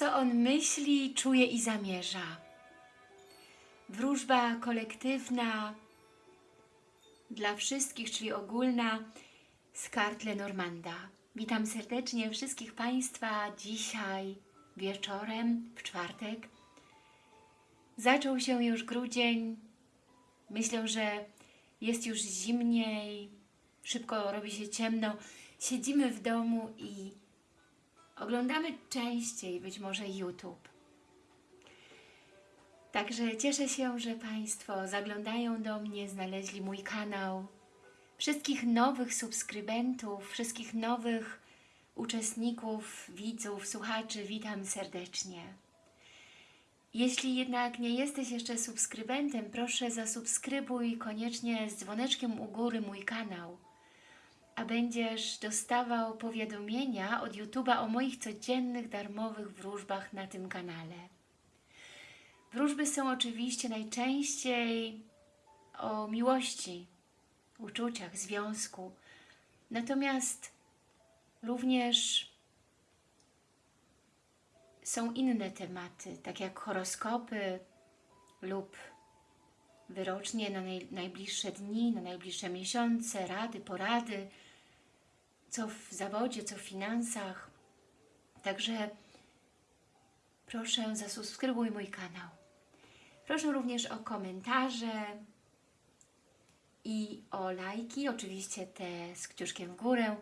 co on myśli, czuje i zamierza. Wróżba kolektywna dla wszystkich, czyli ogólna z kart Lenormanda. Witam serdecznie wszystkich Państwa dzisiaj wieczorem, w czwartek. Zaczął się już grudzień. Myślę, że jest już zimniej, szybko robi się ciemno. Siedzimy w domu i oglądamy częściej być może YouTube. Także cieszę się, że Państwo zaglądają do mnie, znaleźli mój kanał. Wszystkich nowych subskrybentów, wszystkich nowych uczestników, widzów, słuchaczy witam serdecznie. Jeśli jednak nie jesteś jeszcze subskrybentem, proszę zasubskrybuj koniecznie z dzwoneczkiem u góry mój kanał, a będziesz dostawał powiadomienia od YouTube'a o moich codziennych darmowych wróżbach na tym kanale. Wróżby są oczywiście najczęściej o miłości, uczuciach, związku. Natomiast również są inne tematy, tak jak horoskopy lub wyrocznie na naj, najbliższe dni, na najbliższe miesiące, rady, porady, co w zawodzie, co w finansach. Także proszę zasubskrybuj mój kanał. Proszę również o komentarze i o lajki, oczywiście te z kciuszkiem w górę.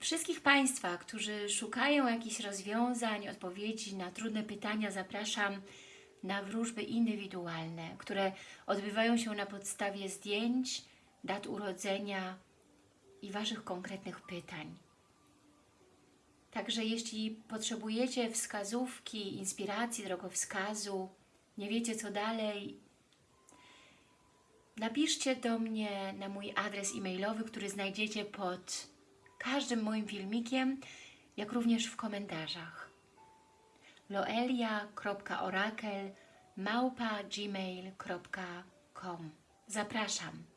Wszystkich Państwa, którzy szukają jakichś rozwiązań, odpowiedzi na trudne pytania, zapraszam na wróżby indywidualne, które odbywają się na podstawie zdjęć, dat urodzenia i Waszych konkretnych pytań. Także jeśli potrzebujecie wskazówki, inspiracji, drogowskazu, nie wiecie co dalej, napiszcie do mnie na mój adres e-mailowy, który znajdziecie pod każdym moim filmikiem, jak również w komentarzach. loelia.orakel małpa gmail.com Zapraszam.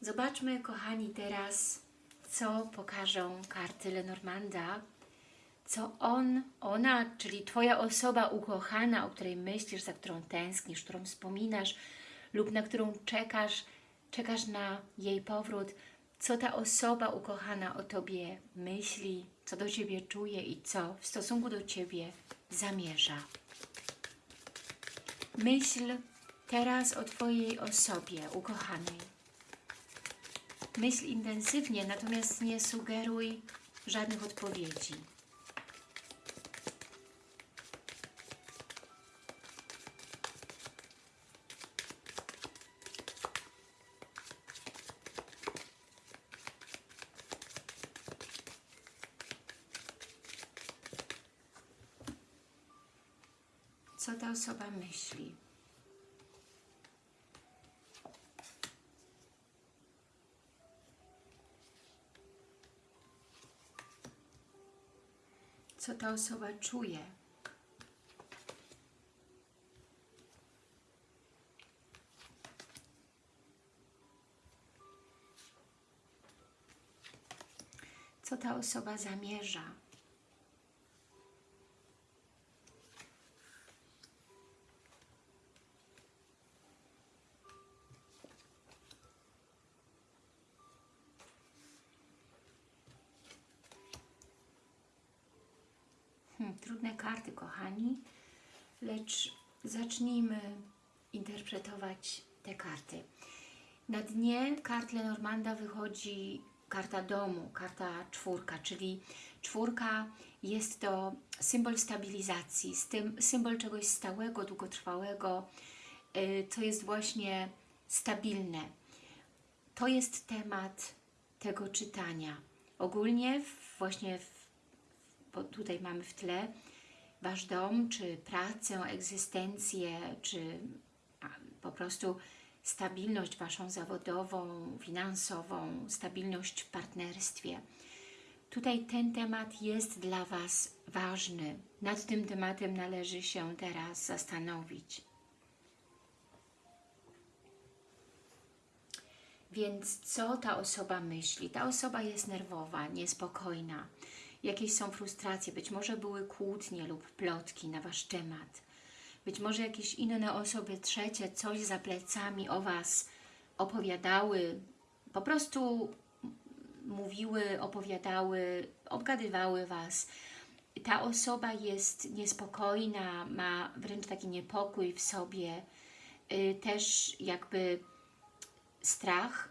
Zobaczmy, kochani, teraz, co pokażą karty Lenormanda, co on, ona, czyli Twoja osoba ukochana, o której myślisz, za którą tęsknisz, którą wspominasz lub na którą czekasz, czekasz na jej powrót, co ta osoba ukochana o Tobie myśli, co do Ciebie czuje i co w stosunku do Ciebie zamierza. Myśl teraz o Twojej osobie ukochanej. Myśl intensywnie, natomiast nie sugeruj żadnych odpowiedzi. co ta osoba myśli. Co ta osoba czuje. Co ta osoba zamierza. Trudne karty, kochani, lecz zacznijmy interpretować te karty. Na dnie kart Lenormanda wychodzi karta domu, karta czwórka, czyli czwórka jest to symbol stabilizacji, symbol czegoś stałego, długotrwałego, to jest właśnie stabilne. To jest temat tego czytania. Ogólnie właśnie w tutaj mamy w tle Wasz dom, czy pracę, egzystencję, czy po prostu stabilność Waszą zawodową, finansową, stabilność w partnerstwie. Tutaj ten temat jest dla Was ważny. Nad tym tematem należy się teraz zastanowić. Więc co ta osoba myśli? Ta osoba jest nerwowa, niespokojna jakieś są frustracje, być może były kłótnie lub plotki na Wasz temat. Być może jakieś inne osoby trzecie coś za plecami o Was opowiadały, po prostu mówiły, opowiadały, obgadywały Was. Ta osoba jest niespokojna, ma wręcz taki niepokój w sobie, y, też jakby strach,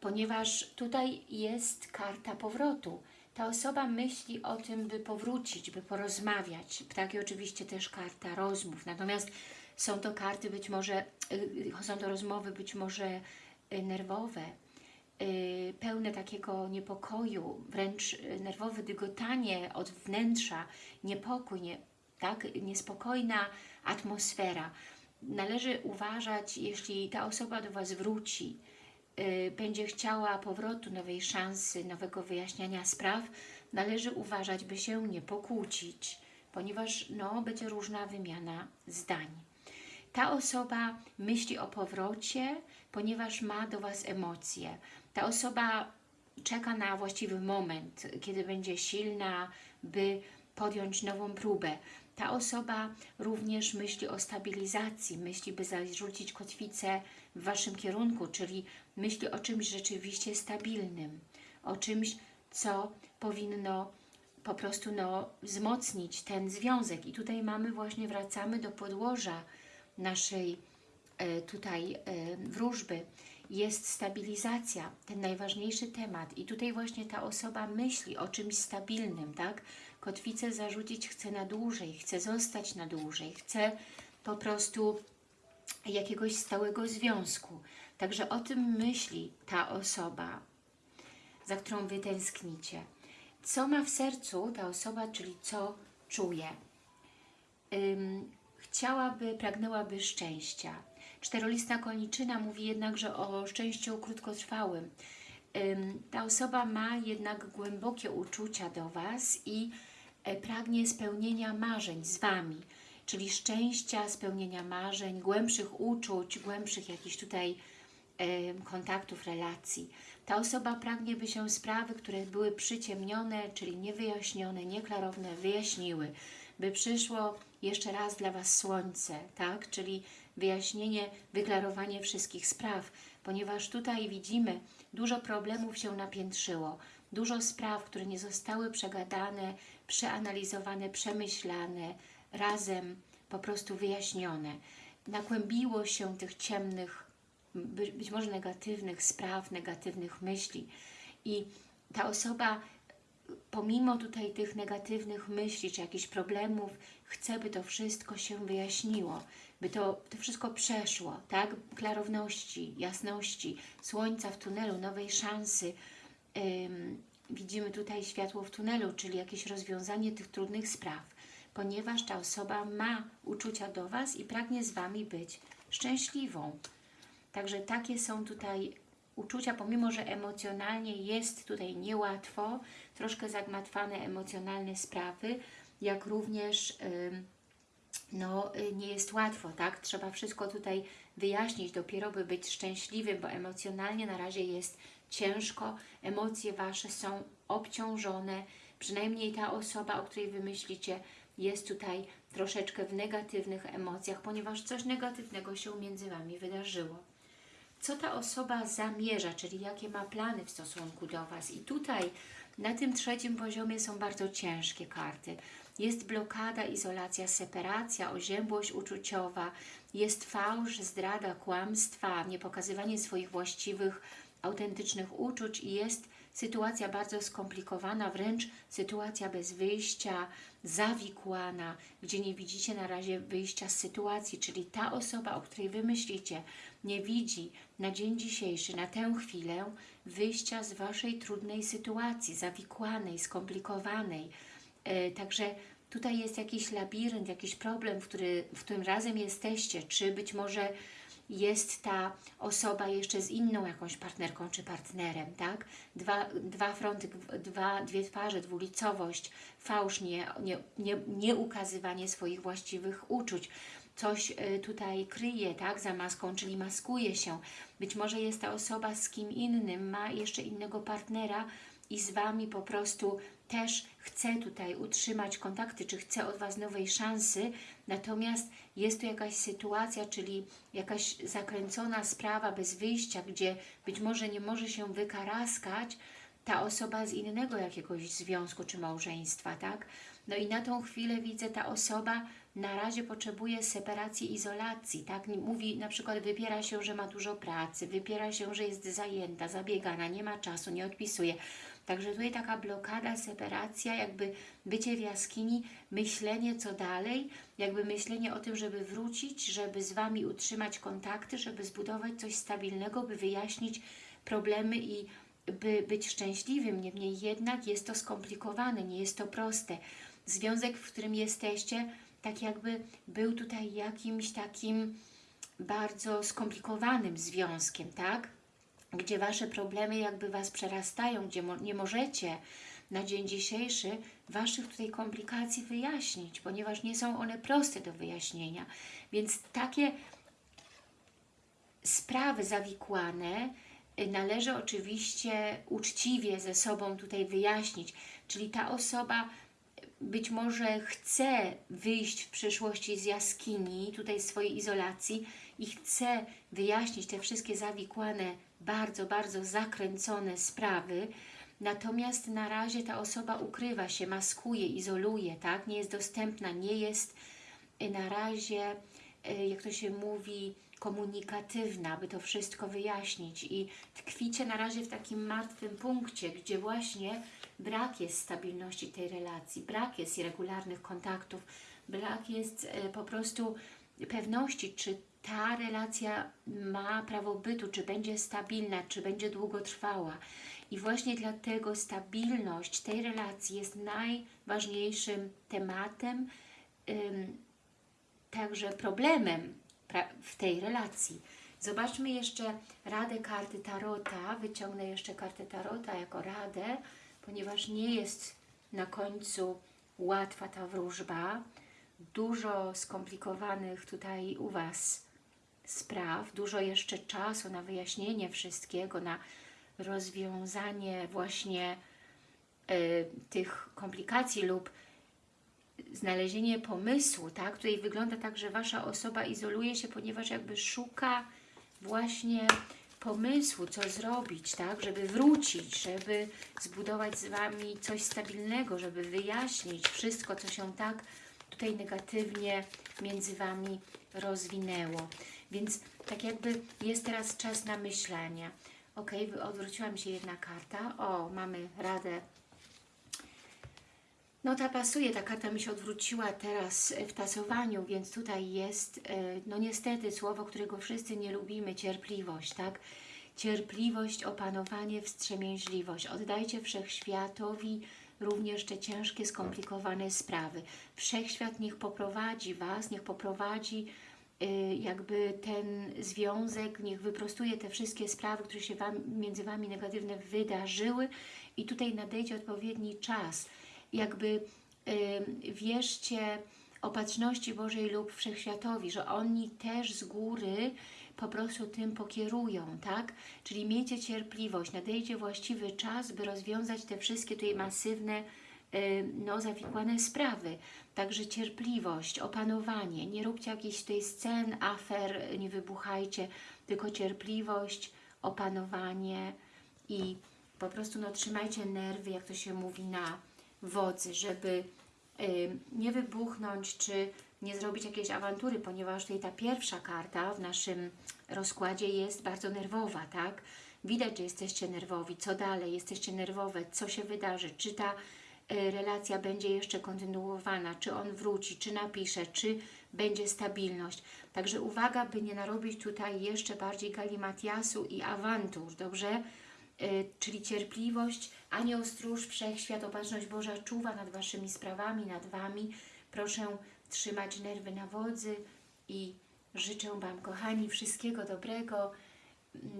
ponieważ tutaj jest karta powrotu. Ta osoba myśli o tym, by powrócić, by porozmawiać. Tak i oczywiście też karta rozmów. Natomiast są to karty być może, y, są to rozmowy być może y, nerwowe, y, pełne takiego niepokoju, wręcz nerwowe dygotanie od wnętrza, niepokój, nie, tak, niespokojna atmosfera. Należy uważać, jeśli ta osoba do Was wróci, będzie chciała powrotu, nowej szansy, nowego wyjaśniania spraw, należy uważać, by się nie pokłócić, ponieważ no, będzie różna wymiana zdań. Ta osoba myśli o powrocie, ponieważ ma do Was emocje. Ta osoba czeka na właściwy moment, kiedy będzie silna, by podjąć nową próbę. Ta osoba również myśli o stabilizacji, myśli, by zarzucić kotwicę w Waszym kierunku, czyli myśli o czymś rzeczywiście stabilnym, o czymś, co powinno po prostu no, wzmocnić ten związek. I tutaj mamy właśnie, wracamy do podłoża naszej e, tutaj e, wróżby. Jest stabilizacja, ten najważniejszy temat. I tutaj właśnie ta osoba myśli o czymś stabilnym, tak? Kotwicę zarzucić chce na dłużej, chce zostać na dłużej, chce po prostu jakiegoś stałego związku. Także o tym myśli ta osoba, za którą Wy tęsknicie. Co ma w sercu ta osoba, czyli co czuje? Ym, chciałaby, pragnęłaby szczęścia. Czterolistna koniczyna mówi jednakże o szczęściu krótkotrwałym. Ym, ta osoba ma jednak głębokie uczucia do Was i e, pragnie spełnienia marzeń z Wami, czyli szczęścia, spełnienia marzeń, głębszych uczuć, głębszych jakichś tutaj kontaktów, relacji. Ta osoba pragnie, by się sprawy, które były przyciemnione, czyli niewyjaśnione, nieklarowne, wyjaśniły, by przyszło jeszcze raz dla Was słońce, tak? Czyli wyjaśnienie, wyklarowanie wszystkich spraw, ponieważ tutaj widzimy, dużo problemów się napiętrzyło, dużo spraw, które nie zostały przegadane, przeanalizowane, przemyślane, razem po prostu wyjaśnione. Nakłębiło się tych ciemnych, by- być może negatywnych spraw, negatywnych myśli i ta osoba pomimo tutaj tych negatywnych myśli, czy jakichś problemów, chce, by to wszystko się wyjaśniło, by to, to wszystko przeszło, tak? Klarowności, jasności, słońca w tunelu, nowej szansy. Ym, widzimy tutaj światło w tunelu, czyli jakieś rozwiązanie tych trudnych spraw, ponieważ ta osoba ma uczucia do Was i pragnie z Wami być szczęśliwą. Także takie są tutaj uczucia, pomimo że emocjonalnie jest tutaj niełatwo, troszkę zagmatwane emocjonalne sprawy, jak również no, y, nie jest łatwo, tak? Trzeba wszystko tutaj wyjaśnić, dopiero by być szczęśliwym, bo emocjonalnie na razie jest ciężko, emocje Wasze są obciążone, przynajmniej ta osoba, o której Wy myślicie, jest tutaj troszeczkę w negatywnych emocjach, ponieważ coś negatywnego się między Wami wydarzyło co ta osoba zamierza, czyli jakie ma plany w stosunku do Was. I tutaj na tym trzecim poziomie są bardzo ciężkie karty. Jest blokada, izolacja, separacja, oziębłość uczuciowa, jest fałsz, zdrada, kłamstwa, niepokazywanie swoich właściwych, autentycznych uczuć i jest sytuacja bardzo skomplikowana, wręcz sytuacja bez wyjścia, zawikłana, gdzie nie widzicie na razie wyjścia z sytuacji, czyli ta osoba, o której Wy myślicie, nie widzi na dzień dzisiejszy, na tę chwilę wyjścia z Waszej trudnej sytuacji, zawikłanej, skomplikowanej. E, także tutaj jest jakiś labirynt, jakiś problem, w, który, w którym razem jesteście, czy być może jest ta osoba jeszcze z inną jakąś partnerką czy partnerem, tak? Dwa, dwa fronty, dwa, dwie twarze, dwulicowość, fałsz, nie, nie, nie, nie ukazywanie swoich właściwych uczuć. Coś y, tutaj kryje, tak, za maską, czyli maskuje się. Być może jest ta osoba z kim innym, ma jeszcze innego partnera i z Wami po prostu też chce tutaj utrzymać kontakty, czy chce od Was nowej szansy, natomiast jest tu jakaś sytuacja, czyli jakaś zakręcona sprawa bez wyjścia, gdzie być może nie może się wykaraskać ta osoba z innego jakiegoś związku czy małżeństwa, tak? No i na tą chwilę widzę, ta osoba na razie potrzebuje separacji, izolacji, tak? Mówi, na przykład wypiera się, że ma dużo pracy, wypiera się, że jest zajęta, zabiegana, nie ma czasu, nie odpisuje. Także tutaj taka blokada, separacja, jakby bycie w jaskini, myślenie co dalej, jakby myślenie o tym, żeby wrócić, żeby z Wami utrzymać kontakty, żeby zbudować coś stabilnego, by wyjaśnić problemy i by być szczęśliwym. Niemniej jednak jest to skomplikowane, nie jest to proste. Związek, w którym jesteście, tak jakby był tutaj jakimś takim bardzo skomplikowanym związkiem, tak? Gdzie Wasze problemy jakby Was przerastają, gdzie mo nie możecie na dzień dzisiejszy Waszych tutaj komplikacji wyjaśnić, ponieważ nie są one proste do wyjaśnienia. Więc takie sprawy zawikłane y, należy oczywiście uczciwie ze sobą tutaj wyjaśnić, czyli ta osoba być może chce wyjść w przyszłości z jaskini, tutaj swojej izolacji i chce wyjaśnić te wszystkie zawikłane, bardzo, bardzo zakręcone sprawy, natomiast na razie ta osoba ukrywa się, maskuje, izoluje, tak? nie jest dostępna, nie jest na razie, y, jak to się mówi, komunikatywna, by to wszystko wyjaśnić i tkwicie na razie w takim martwym punkcie, gdzie właśnie brak jest stabilności tej relacji, brak jest regularnych kontaktów, brak jest e, po prostu pewności, czy ta relacja ma prawo bytu, czy będzie stabilna, czy będzie długotrwała. I właśnie dlatego stabilność tej relacji jest najważniejszym tematem, także problemem w tej relacji. Zobaczmy jeszcze radę karty Tarota. Wyciągnę jeszcze kartę Tarota jako radę ponieważ nie jest na końcu łatwa ta wróżba. Dużo skomplikowanych tutaj u Was spraw, dużo jeszcze czasu na wyjaśnienie wszystkiego, na rozwiązanie właśnie y, tych komplikacji lub znalezienie pomysłu, tak? Tutaj wygląda tak, że Wasza osoba izoluje się, ponieważ jakby szuka właśnie pomysłu, co zrobić, tak, żeby wrócić, żeby zbudować z Wami coś stabilnego, żeby wyjaśnić wszystko, co się tak tutaj negatywnie między Wami rozwinęło. Więc tak jakby jest teraz czas na myślenie. Ok, odwróciła mi się jedna karta. O, mamy radę no ta pasuje, ta karta mi się odwróciła teraz w tasowaniu, więc tutaj jest, e, no niestety, słowo, którego wszyscy nie lubimy, cierpliwość, tak? Cierpliwość, opanowanie, wstrzemięźliwość. Oddajcie Wszechświatowi również te ciężkie, skomplikowane sprawy. Wszechświat niech poprowadzi Was, niech poprowadzi e, jakby ten związek, niech wyprostuje te wszystkie sprawy, które się wam, między Wami negatywne wydarzyły i tutaj nadejdzie odpowiedni czas, jakby wierzcie opatrzności Bożej lub Wszechświatowi, że oni też z góry po prostu tym pokierują, tak? Czyli miejcie cierpliwość, nadejdzie właściwy czas, by rozwiązać te wszystkie tutaj masywne, no, zawikłane sprawy. Także cierpliwość, opanowanie, nie róbcie jakichś tutaj scen, afer, nie wybuchajcie, tylko cierpliwość, opanowanie i po prostu no, trzymajcie nerwy, jak to się mówi, na wodzy, żeby nie wybuchnąć, czy nie zrobić jakiejś awantury, ponieważ tutaj ta pierwsza karta w naszym rozkładzie jest bardzo nerwowa, tak? Widać, że jesteście nerwowi, co dalej, jesteście nerwowe, co się wydarzy, czy ta y, relacja będzie jeszcze kontynuowana, czy on wróci, czy napisze, czy będzie stabilność. Także uwaga, by nie narobić tutaj jeszcze bardziej galimatiasu i awantur, dobrze? Y, czyli cierpliwość, anioł stróż, wszechświat, opatrzność Boża czuwa nad Waszymi sprawami, nad Wami. Proszę trzymać nerwy na wodzy i życzę Wam, kochani, wszystkiego dobrego.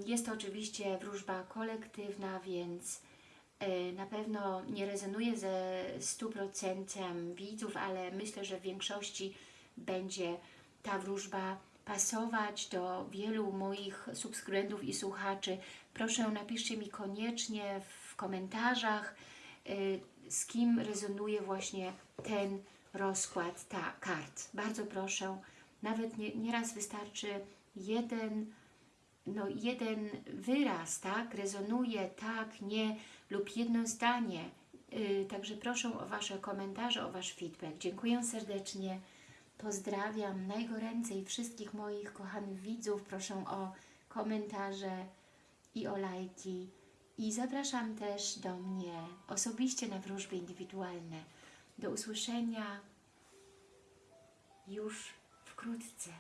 Jest to oczywiście wróżba kolektywna, więc y, na pewno nie rezonuje ze 100% widzów, ale myślę, że w większości będzie ta wróżba pasować do wielu moich subskrybentów i słuchaczy. Proszę napiszcie mi koniecznie w komentarzach, y, z kim rezonuje właśnie ten rozkład ta kart. Bardzo proszę, nawet nie, nieraz wystarczy jeden, no jeden wyraz, tak, rezonuje, tak, nie, lub jedno zdanie. Y, Także proszę o Wasze komentarze, o Wasz feedback. Dziękuję serdecznie. Pozdrawiam najgoręcej wszystkich moich kochanych widzów. Proszę o komentarze i o lajki. I zapraszam też do mnie osobiście na wróżby indywidualne. Do usłyszenia już wkrótce.